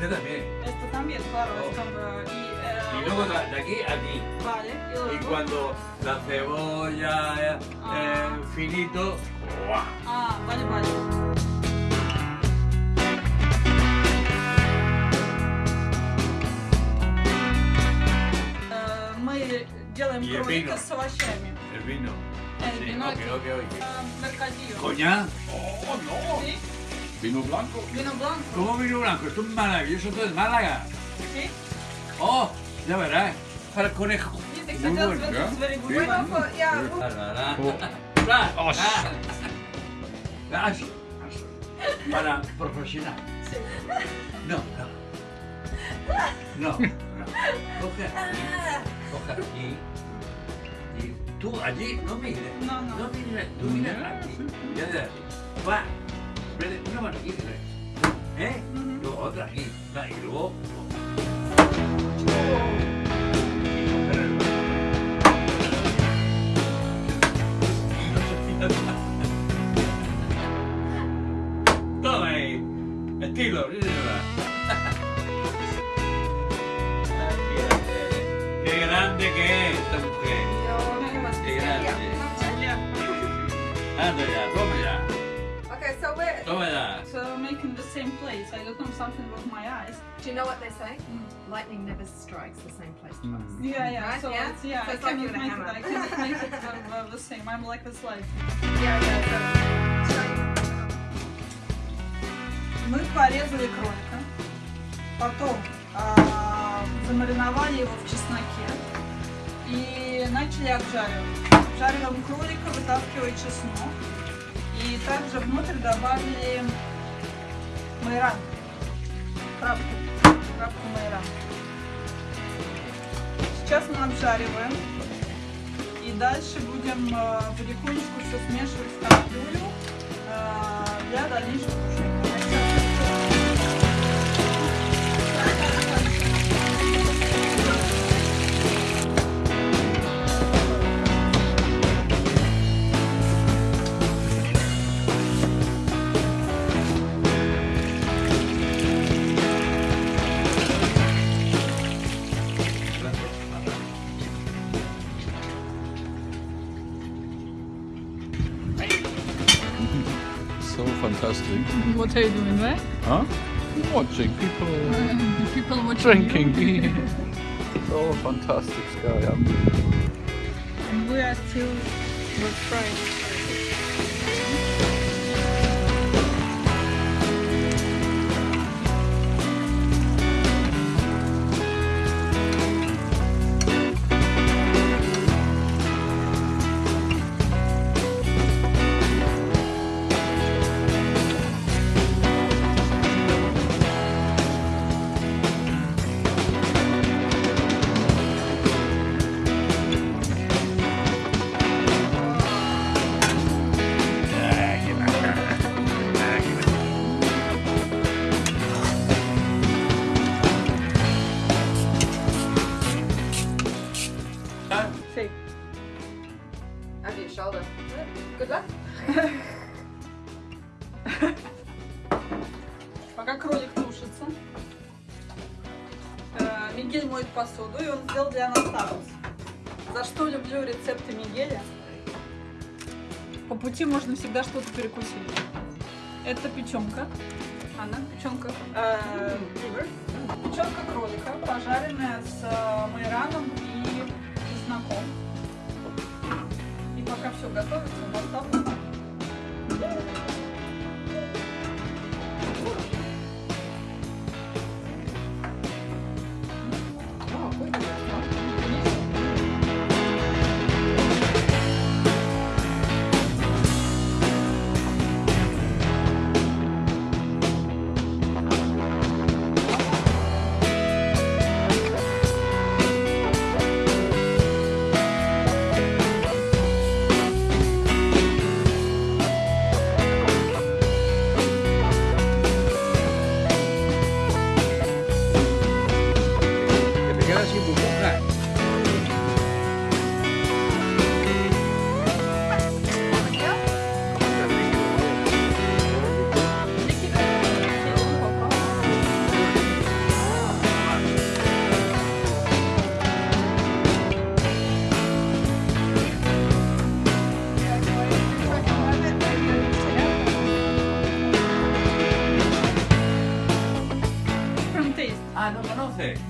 bien, claro. es como- y, eh, Y luego de de aquí a aquí. Vale, y Y luego... cuando la cebolla eh, Ah. eh, finito, ¡guau! А, vale, vale. Э, Мы делаем И кролика вино. с овощами. el vino. El Sí, vino ok, aquí. ok, ok. Э, Mercadillo. ¿Coñac? ¡Oh, no! ¿Sí? ¿Vino blanco? Vino blanco. ¿Cómo vino blanco? Esto es maravilloso, esto es Málaga. ¿Sí? Oh, ya verás, para el conejo. Muy bueno, ¿ya? ¿eh? Oh. Para profesional. No, no. No, no. Coge Coge aquí. Y tú allí no mires. No, no. No mires. Tú mires aquí. Ah, ya, ya. Va. Una mano aquí. ¿Eh? Luego otra aquí. Y luego. Toma ahí. Estilo, sí. Qué grande que es esta mujer. Qué grande. Anda ya, so we're. Toma ya. So making the same place. I look on something with my eyes. Do you know what they say? Lightning never strikes the same place twice. Yeah, yeah. Right, So yeah? it's yeah. So I it's like cannot you're make gonna it. I cannot make it uh, uh, the same. I'm like this life. Yeah, yeah. So, Мы порезали кролика, потом а, замариновали его в чесноке и начали обжаривать. Обжариваем кролика, вытаскивая чеснок. И также внутрь добавили майран. Травку. Травку майран. Сейчас мы обжариваем. И дальше будем э, потихонечку все смешивать в кастрюлю э, для дальнейшего fantastic. What are you doing, right? Huh? Watching people oh, People watching drinking. so fantastic sky. And we are still with fries. Моет посуду, и он сделал для нас такос. За что люблю рецепты Мигеля? По пути можно всегда что-то перекусить. Это печенка. Она печенка. э. Печенка кролика, пожаренная с э, майраном и чесноком. И пока все готовится, поставлю так. Oh,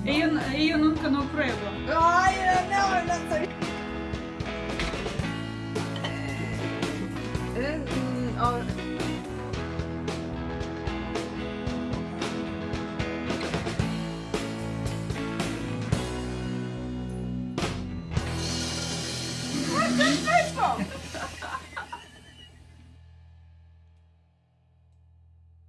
Io, io, non know.